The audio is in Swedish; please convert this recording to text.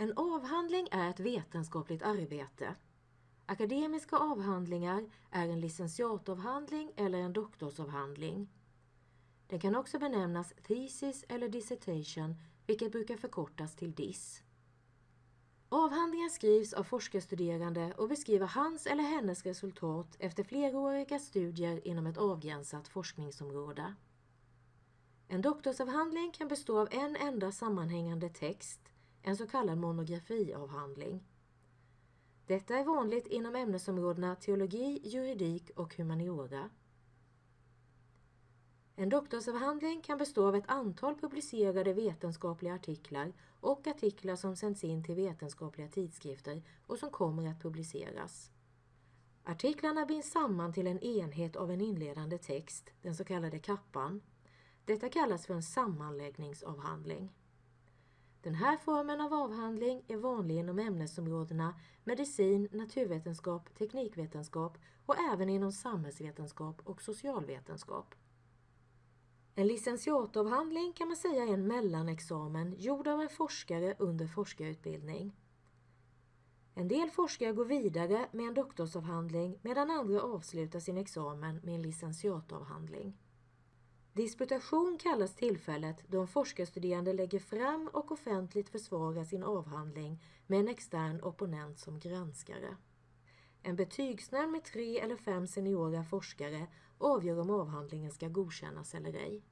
En avhandling är ett vetenskapligt arbete. Akademiska avhandlingar är en licentiatavhandling eller en doktorsavhandling. Den kan också benämnas thesis eller dissertation, vilket brukar förkortas till DIS. Avhandlingen skrivs av forskarstuderande och beskriver hans eller hennes resultat efter fleråriga studier inom ett avgränsat forskningsområde. En doktorsavhandling kan bestå av en enda sammanhängande text, en så kallad monografiavhandling. Detta är vanligt inom ämnesområdena teologi, juridik och humaniora. En doktorsavhandling kan bestå av ett antal publicerade vetenskapliga artiklar och artiklar som sänds in till vetenskapliga tidskrifter och som kommer att publiceras. Artiklarna binds samman till en enhet av en inledande text, den så kallade kappan. Detta kallas för en sammanläggningsavhandling. Den här formen av avhandling är vanlig inom ämnesområdena medicin, naturvetenskap, teknikvetenskap och även inom samhällsvetenskap och socialvetenskap. En licentiatavhandling kan man säga är en mellanexamen gjord av en forskare under forskarutbildning. En del forskare går vidare med en doktorsavhandling medan andra avslutar sin examen med en licentiatavhandling. Disputation kallas tillfället då en forskarstuderande lägger fram och offentligt försvarar sin avhandling med en extern opponent som granskare. En betygsnämnd med tre eller fem seniora forskare avgör om avhandlingen ska godkännas eller ej.